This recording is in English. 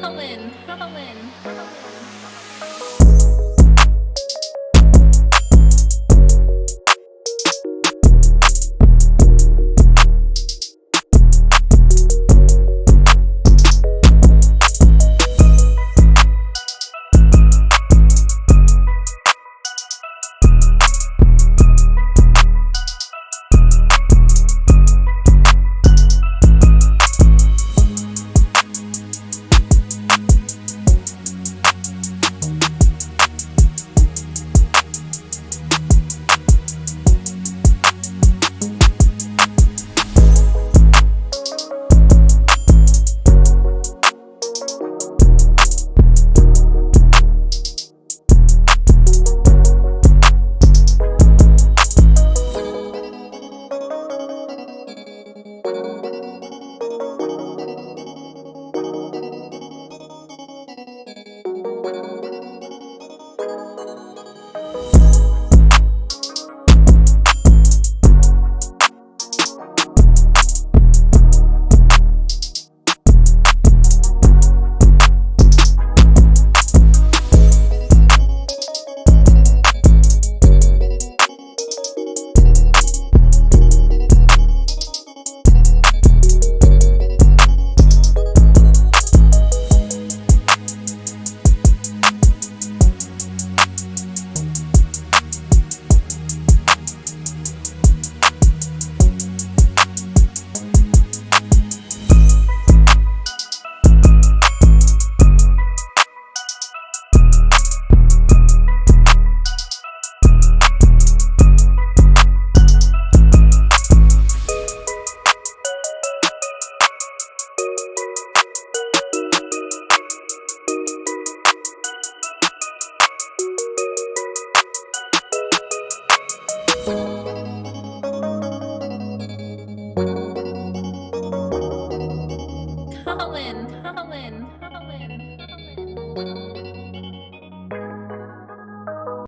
Colin, Colin, Colin.